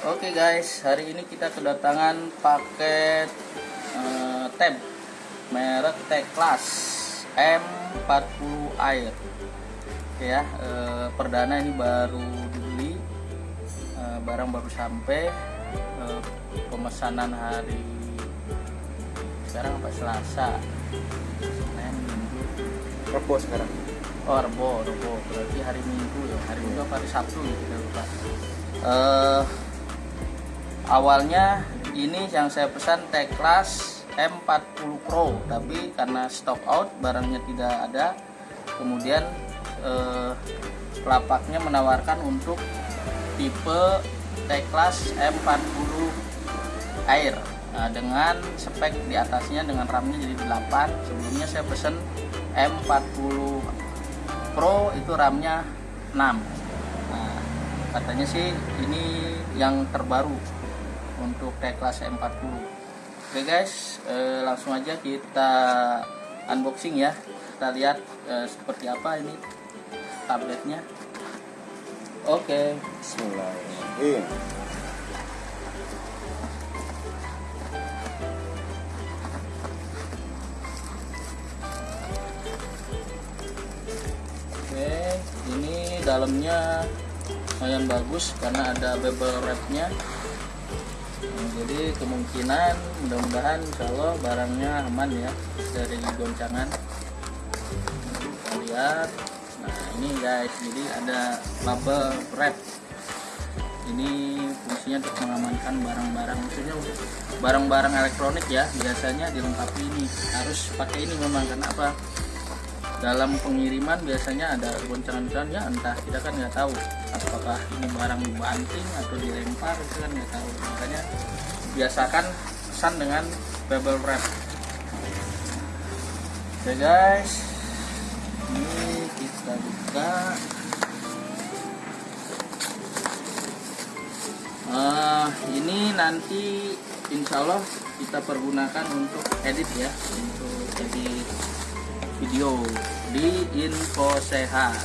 Oke guys, hari ini kita kedatangan paket eh, tab merek T-Class M40 Air. Oke ya, eh, perdana ini baru dibeli, eh, barang baru sampai, eh, pemesanan hari sekarang apa Selasa, Senin, Minggu, Rebo sekarang. Oh, Rebo, Rebo. Berarti hari Minggu ya. Hari Minggu apa hari Sabtu ya kita lupa. Eh, awalnya ini yang saya pesan T-Class M40 Pro, tapi karena stock out barangnya tidak ada, kemudian eh, pelapaknya menawarkan untuk tipe T-Class M40 Air. Nah, dengan spek di atasnya dengan RAM-nya jadi 8. Sebelumnya saya pesen M40 Pro itu RAM-nya 6 nah katanya sih ini yang terbaru untuk T-Class M40 oke guys eh, langsung aja kita unboxing ya kita lihat eh, seperti apa ini tabletnya oke Bismillahirrahmanirrahim. Oke, ini dalamnya lumayan bagus karena ada bevel wrapnya. Jadi kemungkinan mudah-mudahan Allah barangnya aman ya dari goncangan. Kita lihat. Nah ini guys, jadi ada bubble wrap. Ini fungsinya untuk mengamankan barang-barang, maksudnya barang-barang elektronik ya. Biasanya dilengkapi ini harus pakai ini memang karena apa? Dalam pengiriman biasanya ada goncangan-goncangan ya entah kita kan nggak tahu apakah ini barang dibanting atau dilempar itu kan nggak tahu. Makanya biasakan pesan dengan bubble wrap. Oke guys. Ini kita buka. Ah, ini nanti insya Allah kita pergunakan untuk edit ya untuk edit video di info sehat.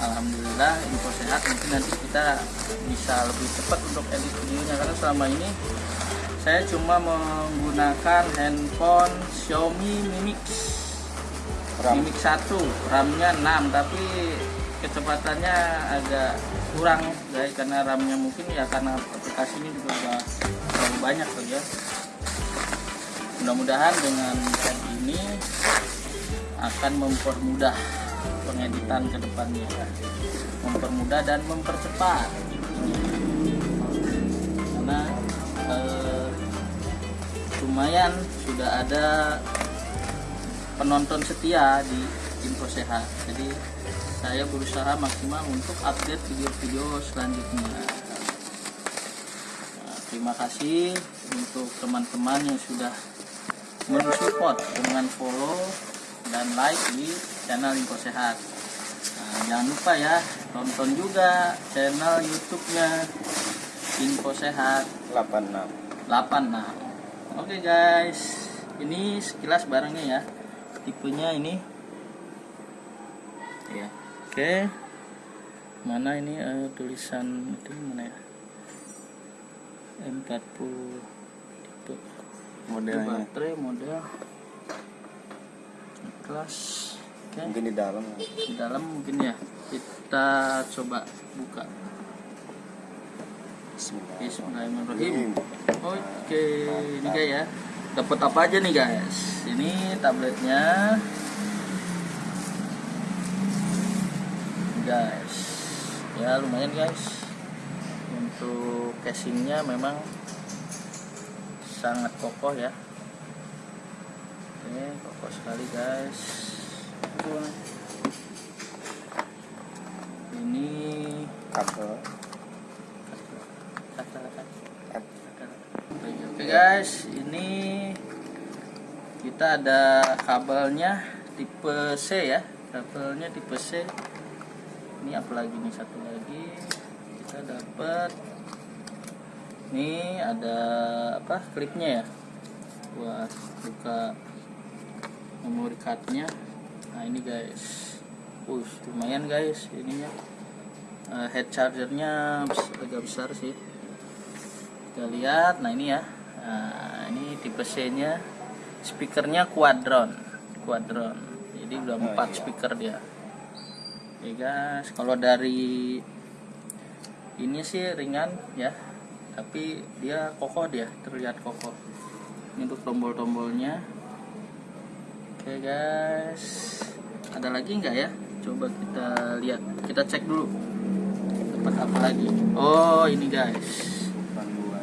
Alhamdulillah info sehat. Mungkin nanti kita bisa lebih cepat untuk edit videonya karena selama ini saya cuma menggunakan handphone Xiaomi Mi Mix. RAM. Mi Mix 1 RAM-nya 6 tapi kecepatannya agak kurang guys karena RAM-nya mungkin ya karena aplikasinya juga udah terlalu banyak saja mudah-mudahan dengan ini akan mempermudah pengeditan ke depannya. Mempermudah dan mempercepat. Karena eh, lumayan sudah ada penonton setia di info sehat. Jadi saya berusaha maksimal untuk update video-video selanjutnya. Nah, terima kasih untuk teman-teman yang sudah mensupport dengan follow dan like di channel Info Sehat. Nah, jangan lupa ya tonton juga channel YouTube-nya Info Sehat 86. 86. Oke guys, ini sekilas barangnya ya. Tipenya ini. Ya. Oke. Mana ini eh, tulisan itu mana ya? M40 tipe Modelnya. baterai model kelas. Oke. Mungkin di dalam. di dalam mungkin ya. Kita coba buka. Bismillahirrahmanirrahim. Oke ini guys ya. Dapat apa aja nih guys? Ini tabletnya. Guys ya lumayan guys. Untuk casingnya memang sangat kokoh ya oke kokoh sekali guys. Ini Kabel. oke guys. Ini kita ada kabelnya tipe C ya. Kabelnya tipe C. Ini apalagi nih? Satu lagi. Kita dapat ini ada apa klipnya ya? Buat buka memory cardnya nah ini guys. Wush, lumayan guys ininya. Eh, head chargernya agak besar sih. Kita lihat. Nah ini ya. Nah, ini tipe C nya speakernya quadron. Quadron. Jadi udah Oh, empat iya. speaker dia. Oke guys. Kalau dari ini sih ringan ya. Tapi dia kokoh dia. Terlihat kokoh. Ini untuk tombol-tombolnya oke guys. Ada lagi nggak ya? Coba kita lihat. Kita cek dulu. Dapat apa lagi? Oh ini guys.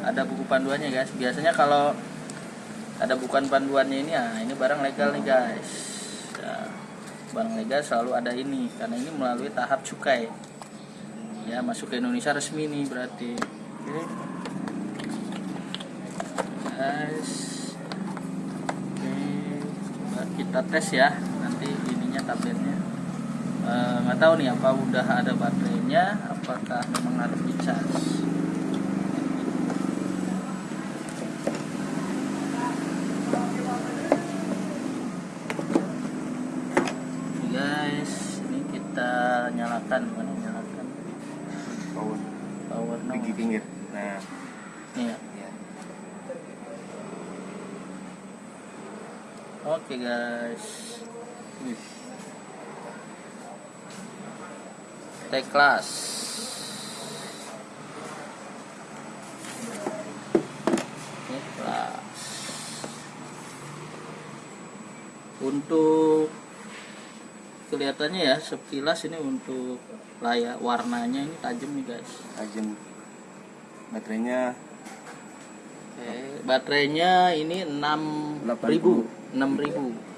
Ada buku panduannya guys. Biasanya kalau ada bukan panduannya ini ya ini barang legal nih guys. Ya, barang legal selalu ada ini. Karena ini melalui tahap cukai. Ya masuk ke Indonesia resmi nih berarti. Oke. Guys kita tes ya. Nanti ininya tabletnya. Eh, nggak tahu nih apa udah ada baterainya? Apakah memang harus dicas Oke, guys. Ini kita nyalakan mana nyalakan. Power. power no Di pinggir. Nah, Nih ya. Oke guys Wih. T-Class T-Class Untuk kelihatannya ya sekilas ini untuk layar warnanya ini tajam nih guys Tajam. Baterainya baterainya ini 6000 6000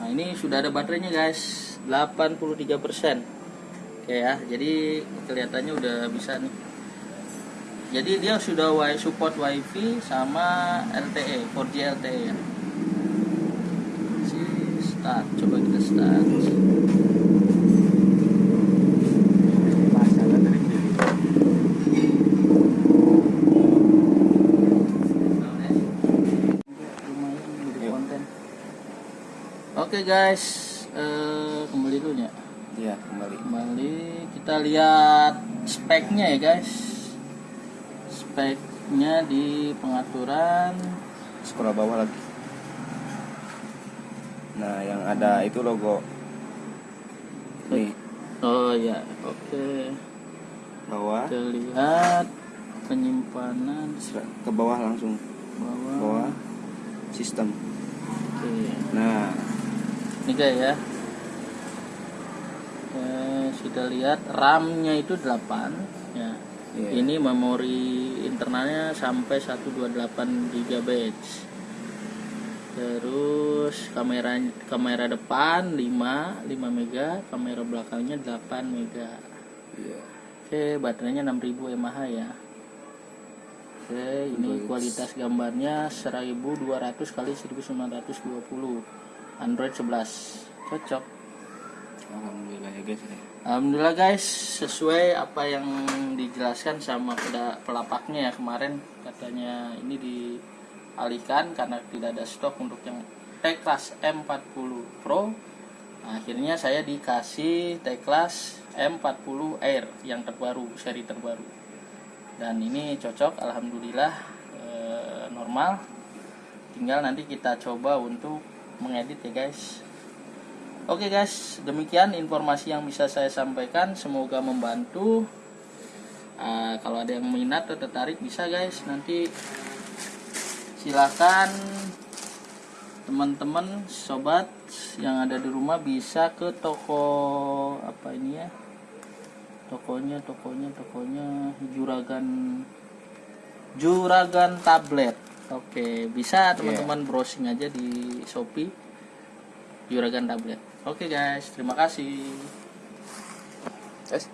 Nah ini sudah ada baterainya guys. 83% Oke ya. Jadi kelihatannya udah bisa nih. Jadi dia sudah support wifi sama LTE 4G LTE ya. Si start. Coba kita start pasangan dari sini. lumayan jadi Yuk. konten oke guys eh, kembali dulu ya Iya, kembali. kembali kita lihat speknya ya guys speknya di pengaturan Scroll bawah lagi. Nah, yang ada itu logo. Nih, oh ya oke bawah. kita lihat penyimpanan Ke bawah langsung. bawah Bawah. Sistem. oke Nah, ini guys ya. Oke, sudah lihat RAM-nya itu 8 ya. Iya. ini memori internalnya sampai 128 GB terus kamera kamera depan 5 5 mega kamera belakangnya 8 mega. Iya. oke baterainya 6000 mAh ya. Oke ini kualitas gambarnya 1200 kali 1920 Android 11 cocok Alhamdulillah ya guys. ya. Alhamdulillah guys, sesuai apa yang dijelaskan sama pelapaknya ya kemarin katanya ini dialihkan karena tidak ada stok untuk yang T-Class M40 Pro. Nah, akhirnya saya dikasih T-Class M40 Air yang terbaru, seri terbaru. Dan ini cocok, alhamdulillah eh, normal. Tinggal nanti kita coba untuk mengedit ya guys. Oke guys, demikian informasi yang bisa saya sampaikan. Semoga membantu. Ah, kalau ada yang minat atau tertarik bisa guys. Nanti silakan teman-teman, sobat yang ada di rumah bisa ke toko apa ini ya? Tokonya, tokonya, tokonya Juragan Juragan tablet. Oke, bisa teman-teman browsing aja di Shopee Juragan tablet. Oke guys, terima kasih. Guys,